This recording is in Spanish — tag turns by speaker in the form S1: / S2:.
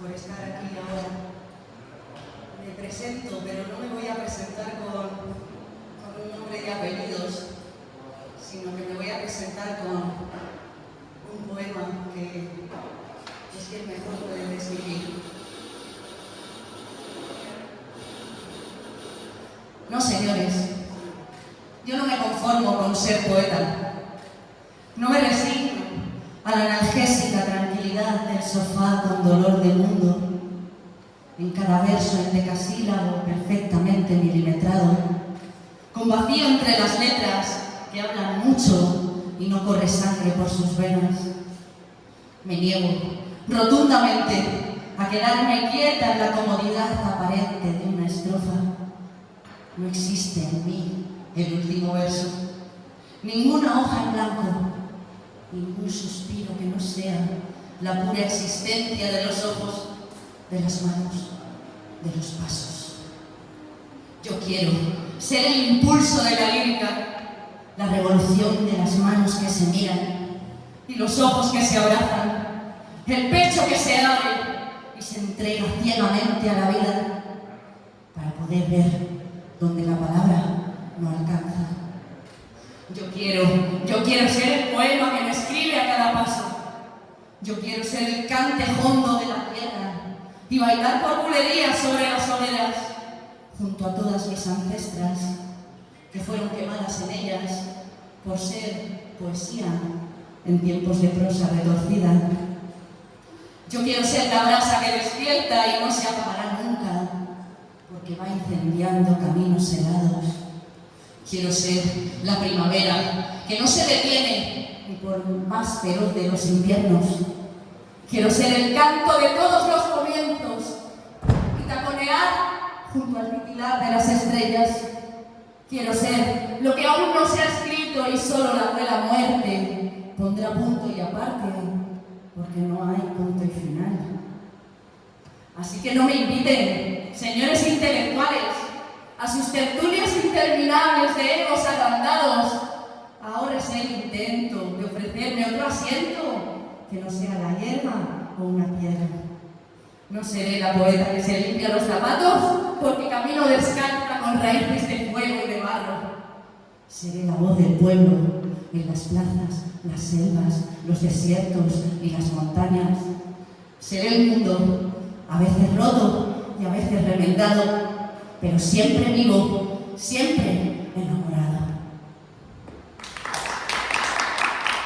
S1: por estar aquí ahora. Me presento, pero no me voy a presentar con, con un nombre y apellidos, sino que me voy a presentar con un poema que es que mejor puede describir. No, señores, yo no me conformo con ser poeta. No me resigno a la tranquilidad del sofá con dolor de mundo, en cada verso en decasílabo perfectamente milimetrado, con vacío entre las letras que hablan mucho y no corre sangre por sus venas. Me niego rotundamente a quedarme quieta en la comodidad aparente de una estrofa. No existe en mí el último verso, ninguna hoja en blanco, ningún suspiro que no sea la pura existencia de los ojos, de las manos, de los pasos. Yo quiero ser el impulso de la lírica, la revolución de las manos que se miran y los ojos que se abrazan, el pecho que se abre y se entrega ciegamente a la vida para poder ver donde la palabra no alcanza. Yo quiero, yo quiero ser el poema que me escribe a cada paso. Yo quiero ser el cante hondo de la tierra y bailar por bulerías sobre las hogueras junto a todas mis ancestras que fueron quemadas en ellas por ser poesía en tiempos de prosa retorcida. Yo quiero ser la brasa que despierta y no se apagará nunca que va incendiando caminos helados. Quiero ser la primavera que no se detiene por más feroz de los inviernos. Quiero ser el canto de todos los comienzos y taconear junto al titilar de las estrellas. Quiero ser lo que aún no se ha escrito y solo la la muerte pondrá punto y aparte, porque no hay punto y final. Así que no me inviten señores intelectuales, a sus tertulias interminables de egos agrandados, ahora es el intento de ofrecerme otro asiento que no sea la hierba o una piedra. No seré la poeta que se limpia los zapatos porque camino descalza con raíces de fuego y de barro. Seré la voz del pueblo en las plazas, las selvas, los desiertos y las montañas. Seré el mundo, a veces roto, y a veces remendado, pero siempre vivo, siempre enamorado.